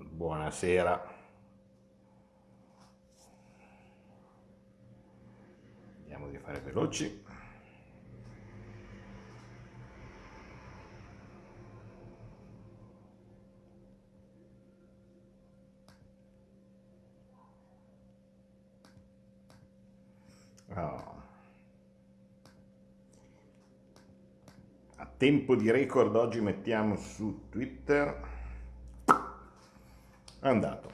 Buonasera. Vediamo di fare veloci. Oh. A tempo di record oggi mettiamo su Twitter è andato.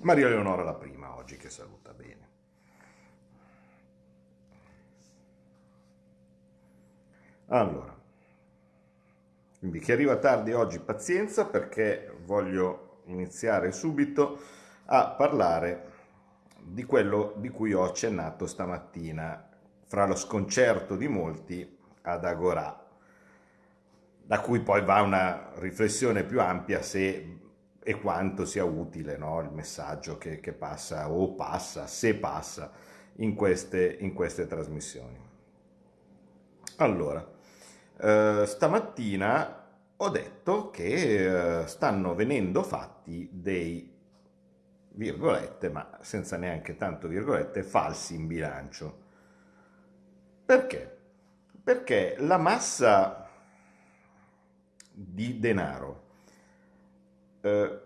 Maria Leonora la prima oggi che saluta bene. Allora, quindi chi arriva tardi oggi pazienza perché voglio iniziare subito a parlare di quello di cui ho accennato stamattina fra lo sconcerto di molti ad Agorà, da cui poi va una riflessione più ampia se e quanto sia utile no? il messaggio che, che, passa o passa, se passa, in queste, in queste trasmissioni. Allora, eh, stamattina ho detto che eh, stanno venendo fatti dei virgolette, ma senza neanche tanto virgolette, falsi in bilancio. Perché? Perché la massa di denaro eh,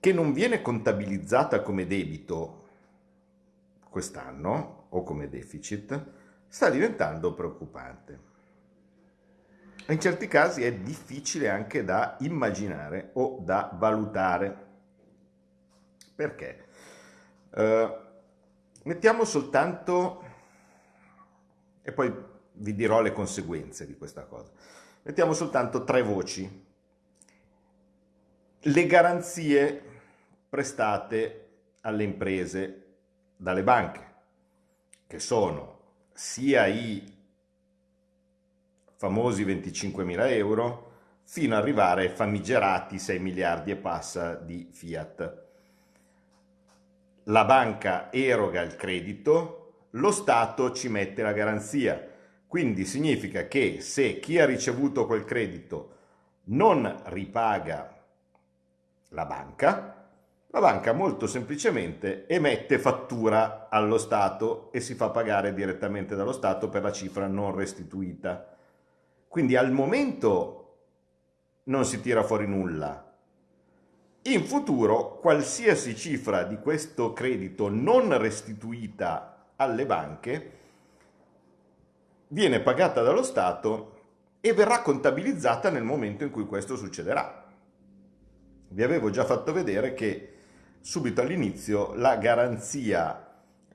che non viene contabilizzata come debito quest'anno o come deficit, sta diventando preoccupante. In certi casi è difficile anche da immaginare o da valutare. Perché? Uh, mettiamo soltanto, e poi vi dirò le conseguenze di questa cosa, mettiamo soltanto tre voci le garanzie prestate alle imprese dalle banche, che sono sia i famosi 25 mila euro fino ad arrivare ai famigerati 6 miliardi e passa di Fiat. La banca eroga il credito, lo Stato ci mette la garanzia. Quindi significa che se chi ha ricevuto quel credito non ripaga la banca, la banca molto semplicemente emette fattura allo Stato e si fa pagare direttamente dallo Stato per la cifra non restituita. Quindi al momento non si tira fuori nulla. In futuro qualsiasi cifra di questo credito non restituita alle banche viene pagata dallo Stato e verrà contabilizzata nel momento in cui questo succederà vi avevo già fatto vedere che subito all'inizio la garanzia,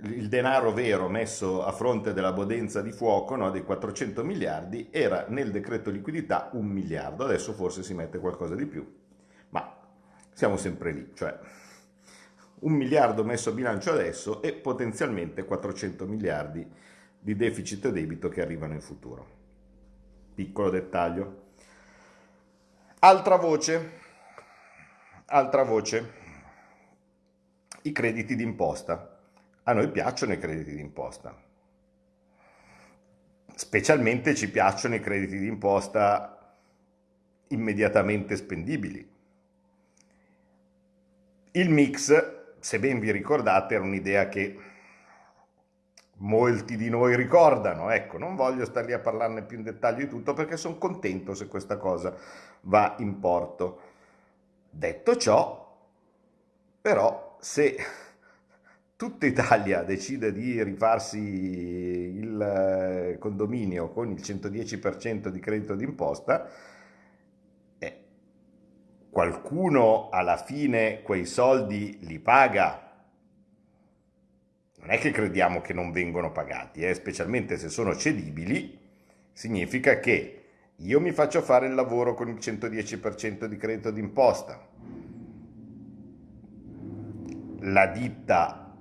il denaro vero messo a fronte della bodenza di fuoco no, dei 400 miliardi era nel decreto liquidità un miliardo, adesso forse si mette qualcosa di più, ma siamo sempre lì, cioè un miliardo messo a bilancio adesso e potenzialmente 400 miliardi di deficit e debito che arrivano in futuro. Piccolo dettaglio. Altra voce, Altra voce, i crediti d'imposta. A noi piacciono i crediti d'imposta. Specialmente ci piacciono i crediti d'imposta immediatamente spendibili. Il mix, se ben vi ricordate, era un'idea che molti di noi ricordano. Ecco, non voglio stare lì a parlarne più in dettaglio di tutto perché sono contento se questa cosa va in porto. Detto ciò, però, se tutta Italia decide di rifarsi il eh, condominio con il 110% di credito d'imposta, eh, qualcuno alla fine quei soldi li paga. Non è che crediamo che non vengono pagati, eh, specialmente se sono cedibili, significa che io mi faccio fare il lavoro con il 110% di credito d'imposta. La ditta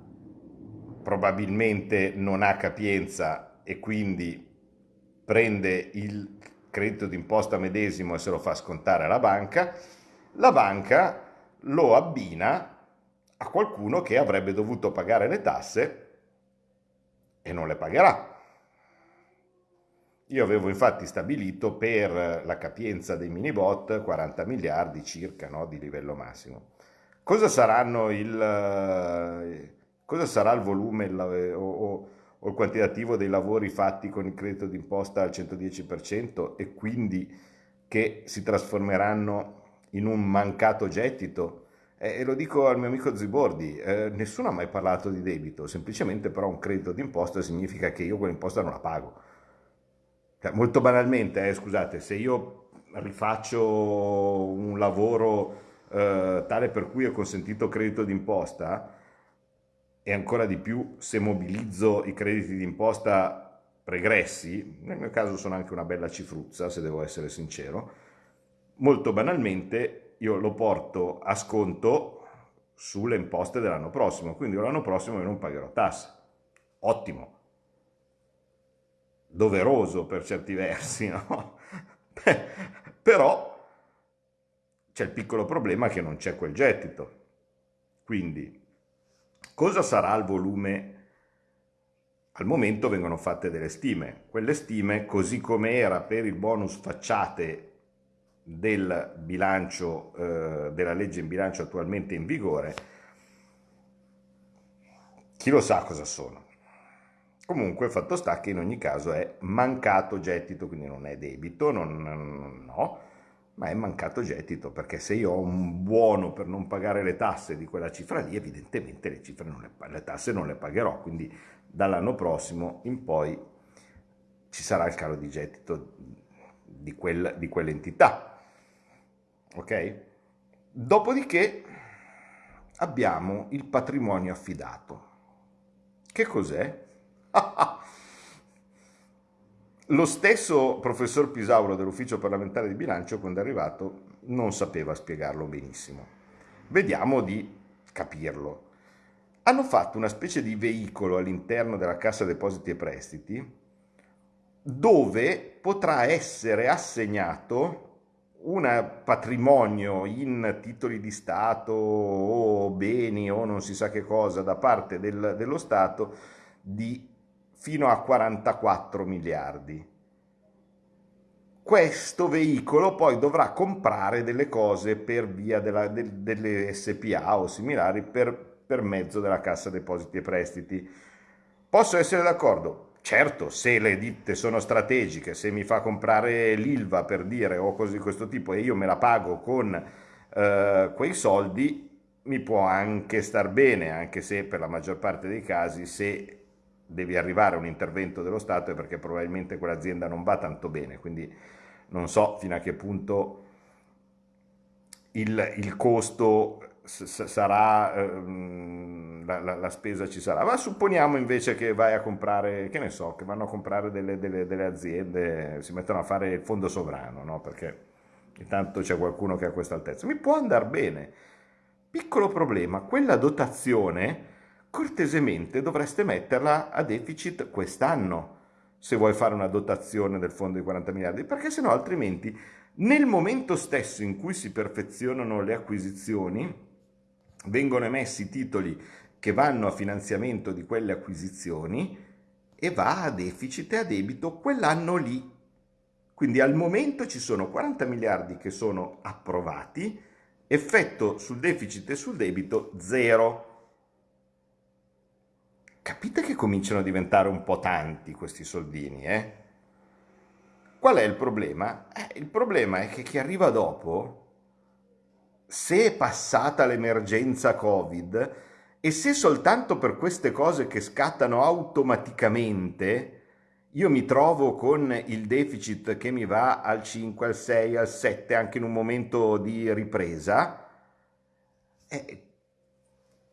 probabilmente non ha capienza e quindi prende il credito d'imposta medesimo e se lo fa scontare alla banca. La banca lo abbina a qualcuno che avrebbe dovuto pagare le tasse e non le pagherà Io avevo infatti stabilito per la capienza dei mini bot 40 miliardi circa no, di livello massimo. Cosa, il, eh, cosa sarà il volume il, o, o, il quantitativo dei lavori fatti con il credito d'imposta al 110% e quindi che si trasformeranno in un mancato gettito? e lo dico al mio amico Zibordi, eh, nessuno ha mai parlato di debito, semplicemente però un credito d'imposta significa che io quell'imposta non la pago. Cioè, molto banalmente, eh, scusate, se io rifaccio un lavoro eh, tale per cui ho consentito credito d'imposta e ancora di più se mobilizzo i crediti d'imposta pregressi, nel mio caso sono anche una bella cifruzza se devo essere sincero, molto banalmente io lo porto a sconto sulle imposte dell'anno prossimo, quindi l'anno prossimo io non pagherò tasse. Ottimo, doveroso per certi versi, no? Però c'è il piccolo problema che non c'è quel gettito. Quindi, cosa sarà il volume? Al momento vengono fatte delle stime. Quelle stime, così come era per il bonus facciate del bilancio, eh, della legge in bilancio attualmente in vigore, chi lo sa cosa sono. Comunque fatto sta che in ogni caso è mancato gettito, quindi non è debito, non, no, ma è mancato gettito, perché se io ho un buono per non pagare le tasse di quella cifra lì, evidentemente le, le, le tasse non le pagherò, quindi dall'anno prossimo in poi ci sarà il calo di gettito di, quel, di quell'entità. Ok? Dopodiché abbiamo il patrimonio affidato. Che cos'è? Lo stesso professor Pisauro dell'ufficio parlamentare di bilancio, quando è arrivato, non sapeva spiegarlo benissimo. Vediamo di capirlo. Hanno fatto una specie di veicolo all'interno della Cassa Depositi e Prestiti dove potrà essere assegnato un patrimonio in titoli di Stato o beni o non si sa che cosa da parte del, dello Stato di fino a 44 miliardi. Questo veicolo poi dovrà comprare delle cose per via della, de, delle SPA o similari per, per mezzo della Cassa Depositi e Prestiti. Posso essere d'accordo? Certo, se le ditte sono strategiche, se mi fa comprare l'ILVA per dire o cose di questo tipo e io me la pago con eh, quei soldi, mi può anche star bene, anche se per la maggior parte dei casi se devi arrivare a un intervento dello Stato è perché probabilmente quell'azienda non va tanto bene, quindi non so fino a che punto il, il costo sarà, ehm, la, la, la, spesa ci sarà, ma supponiamo invece che vai a comprare, che ne so, che vanno a comprare delle, delle, delle aziende, si mettono a fare il fondo sovrano, no? perché intanto c'è qualcuno che ha questa altezza, mi può andare bene. Piccolo problema, quella dotazione cortesemente dovreste metterla a deficit quest'anno se vuoi fare una dotazione del fondo di 40 miliardi, perché sennò altrimenti nel momento stesso in cui si perfezionano le acquisizioni vengono emessi titoli che vanno a finanziamento di quelle acquisizioni e va a deficit e a debito quell'anno lì. Quindi al momento ci sono 40 miliardi che sono approvati, effetto sul deficit e sul debito zero. Capite che cominciano a diventare un po' tanti questi soldini, eh? Qual è il problema? Eh, il problema è che chi arriva dopo, se è passata l'emergenza Covid e se soltanto per queste cose che scattano automaticamente io mi trovo con il deficit che mi va al 5, al 6, al 7 anche in un momento di ripresa, eh,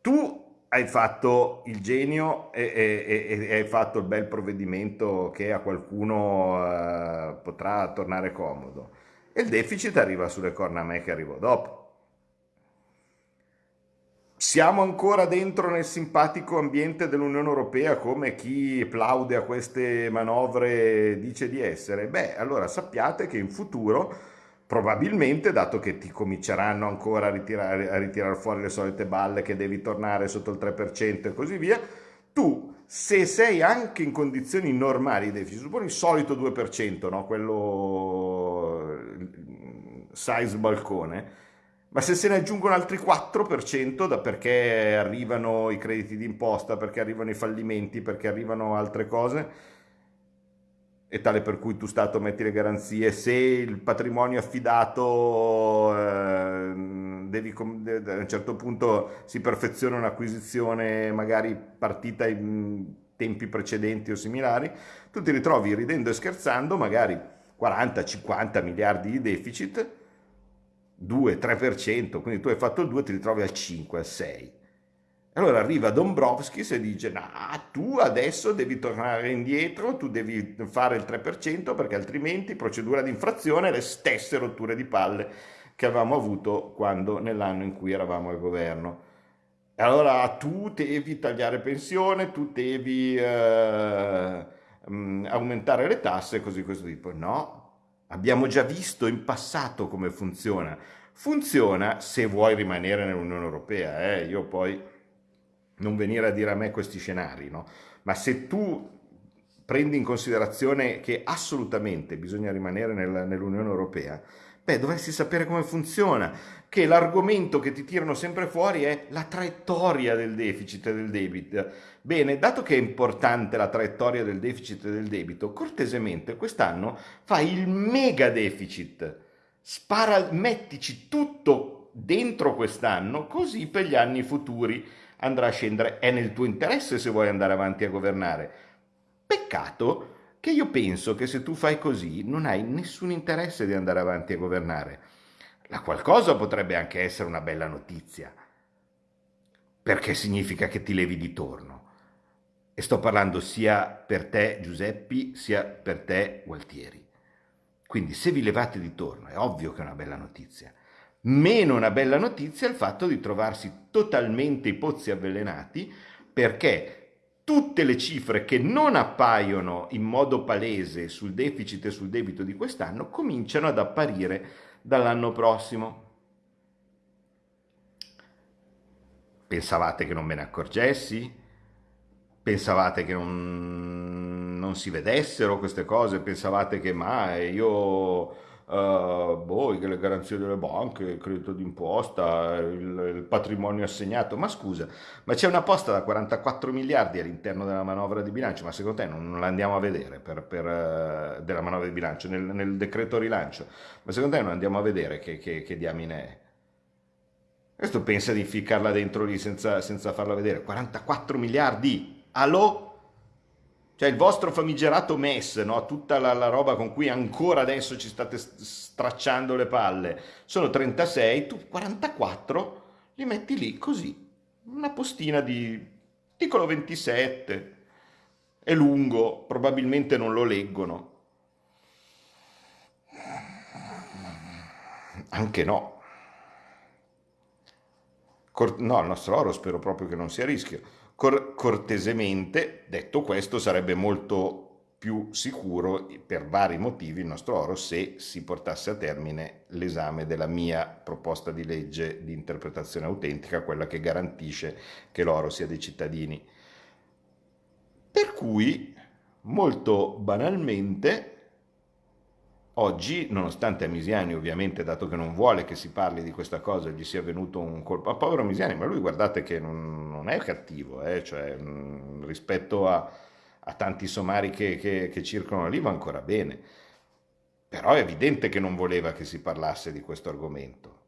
tu hai fatto il genio e, e, e, hai fatto il bel provvedimento che a qualcuno uh, potrà tornare comodo. E il deficit arriva sulle corna a me che arrivo dopo. Siamo ancora dentro nel simpatico ambiente dell'Unione Europea come chi plaude a queste manovre dice di essere? Beh, allora sappiate che in futuro probabilmente, dato che ti cominceranno ancora a ritirare, a ritirare fuori le solite balle che devi tornare sotto il 3% e così via, tu se sei anche in condizioni normali di deficit, il solito 2%, no? quello size balcone, ma se se ne aggiungono altri 4% da perché arrivano i crediti d'imposta, perché arrivano i fallimenti, perché arrivano altre cose, e tale per cui tu Stato metti le garanzie, se il patrimonio affidato eh, devi, a un certo punto si perfeziona un'acquisizione magari partita in tempi precedenti o similari, tu ti ritrovi ridendo e scherzando magari 40-50 miliardi di deficit, 2-3%, quindi tu hai fatto il 2 ti ritrovi al 5, al 6. Allora arriva Dombrovskis e dice, no, tu adesso devi tornare indietro, tu devi fare il 3% perché altrimenti procedura di infrazione le stesse rotture di palle che avevamo avuto quando nell'anno in cui eravamo al governo. Allora tu devi tagliare pensione, tu devi eh, mm, aumentare le tasse, così questo tipo. No, abbiamo già visto in passato come funziona. Funziona se vuoi rimanere nell'Unione Europea, eh? io poi non venire a dire a me questi scenari, no? Ma se tu prendi in considerazione che assolutamente bisogna rimanere nel, nell'Unione Europea, beh, dovresti sapere come funziona, che l'argomento che ti tirano sempre fuori è la traiettoria del deficit e del debito. Bene, dato che è importante la traiettoria del deficit e del debito, cortesemente quest'anno fai il mega deficit, spara, mettici tutto dentro quest'anno, così per gli anni futuri andrà a scendere. È nel tuo interesse se vuoi andare avanti a governare. Peccato che io penso che se tu fai così non hai nessun interesse di andare avanti a governare. La qualcosa potrebbe anche essere una bella notizia, perché significa che ti levi di torno. E sto parlando sia per te Giuseppi, sia per te Gualtieri. Quindi se vi levate di torno è ovvio che è una bella notizia. Meno una bella notizia il fatto di trovarsi totalmente i pozzi avvelenati perché tutte le cifre che non appaiono in modo palese sul deficit e sul debito di quest'anno cominciano ad apparire dall'anno prossimo. Pensavate che non me ne accorgessi? Pensavate che non, non si vedessero queste cose? Pensavate che ma io uh, boh, le garanzie delle banche, il credito d'imposta, il, il, patrimonio assegnato. Ma scusa, ma c'è una posta da 44 miliardi all'interno della manovra di bilancio, ma secondo te non, non la andiamo a vedere per, per, uh, della manovra di bilancio, nel, nel, decreto rilancio? Ma secondo te non andiamo a vedere che, che, che diamine è? Questo pensa di ficcarla dentro lì senza, senza farla vedere. 44 miliardi! Allo? Cioè il vostro famigerato MES, no? tutta la, la, roba con cui ancora adesso ci state stracciando le palle, sono 36, tu 44 li metti lì così, una postina di piccolo 27, è lungo, probabilmente non lo leggono. Anche no. No, il nostro oro spero proprio che non sia a rischio. Cor- cortesemente, detto questo, sarebbe molto più sicuro per vari motivi il nostro oro se si portasse a termine l'esame della mia proposta di legge di interpretazione autentica, quella che garantisce che l'oro sia dei cittadini. Per cui, molto banalmente, Oggi, nonostante a Misiani, ovviamente, dato che non vuole che si parli di questa cosa, gli sia venuto un colpo a povero Misiani, ma lui guardate che non, non è cattivo, eh? cioè, mh, mm, rispetto a, a, tanti somari che, che, che circolano lì va ancora bene. Però è evidente che non voleva che si parlasse di questo argomento,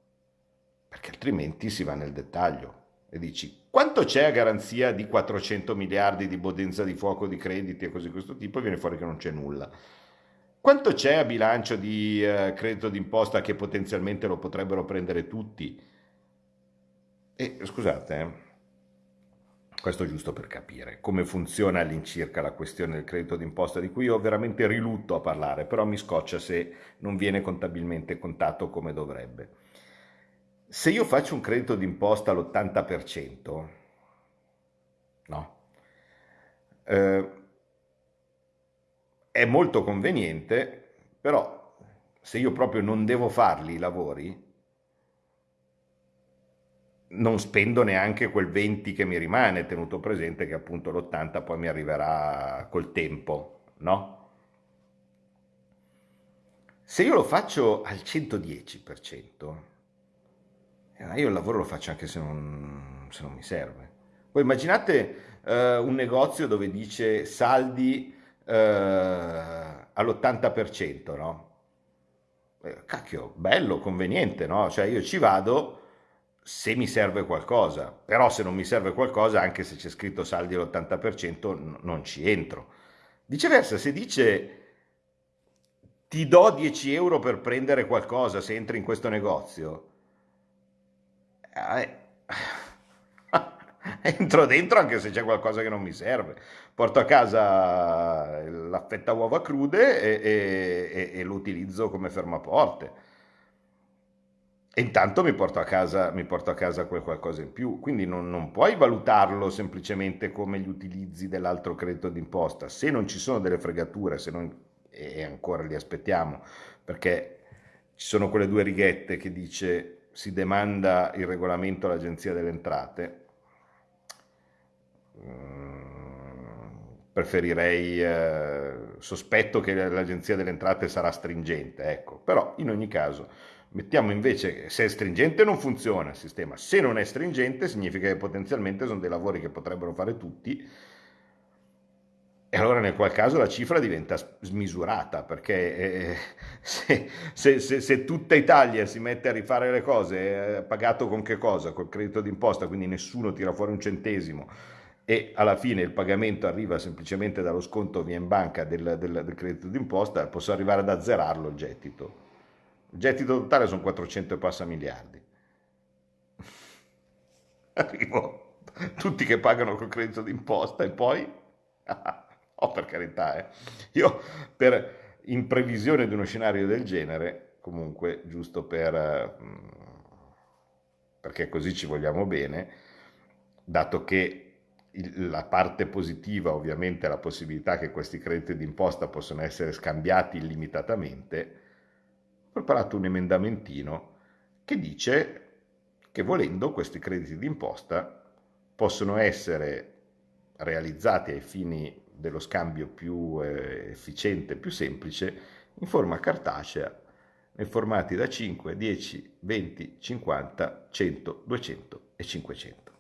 perché altrimenti si va nel dettaglio e dici quanto c'è a garanzia di 400 miliardi di bodenza di fuoco di crediti e così di questo tipo e viene fuori che non c'è nulla. Quanto c'è a bilancio di eh, credito d'imposta che potenzialmente lo potrebbero prendere tutti? E scusate, eh, questo è giusto per capire come funziona all'incirca la questione del credito d'imposta di cui io veramente rilutto a parlare, però mi scoccia se non viene contabilmente contato come dovrebbe. Se io faccio un credito d'imposta all'80%, no? Eh, è molto conveniente, però se io proprio non devo farli i lavori, non spendo neanche quel 20 che mi rimane, tenuto presente che appunto l'80 poi mi arriverà col tempo, no? Se io lo faccio al 110%, eh, io il lavoro lo faccio anche se non, se non mi serve. Poi immaginate eh, un negozio dove dice saldi eh, all'80%, no? Eh, cacchio, bello, conveniente, no? Cioè io ci vado se mi serve qualcosa, però se non mi serve qualcosa, anche se c'è scritto saldi all'80%, non ci entro. Viceversa, se dice ti do 10 euro per prendere qualcosa se entri in questo negozio, eh, entro dentro anche se c'è qualcosa che non mi serve. Porto a casa l'affetta uova crude e, e, e, e lo utilizzo come fermaporte. E intanto mi porto a casa, porto a casa quel qualcosa in più. Quindi non, non puoi valutarlo semplicemente come gli utilizzi dell'altro credito d'imposta. Se non ci sono delle fregature, se non, e ancora li aspettiamo, perché ci sono quelle due righette che dice si demanda il regolamento all'Agenzia delle Entrate. Mm, preferirei, eh, sospetto che l'Agenzia delle Entrate sarà stringente, ecco, però in ogni caso Mettiamo invece, se è stringente non funziona il sistema, se non è stringente significa che potenzialmente sono dei lavori che potrebbero fare tutti. E allora nel qual caso la cifra diventa smisurata perché eh, se, se, se, se, tutta Italia si mette a rifare le cose, eh, pagato con che cosa? Col credito d'imposta, quindi nessuno tira fuori un centesimo e alla fine il pagamento arriva semplicemente dallo sconto via in banca del, del, del credito d'imposta, posso arrivare ad azzerarlo il gettito. Il gettito totale sono 400 e passa miliardi. Arrivo, tutti che pagano col credito d'imposta e poi... oh, per carità, eh. Io, per, in previsione di uno scenario del genere, comunque, giusto per... perché così ci vogliamo bene, dato che la parte positiva ovviamente è la possibilità che questi crediti d'imposta possano essere scambiati illimitatamente, preparato un emendamentino che dice che volendo questi crediti d'imposta possono essere realizzati ai fini dello scambio più eh, efficiente, più semplice, in forma cartacea, nei formati da 5, 10, 20, 50, 100, 200 e 500.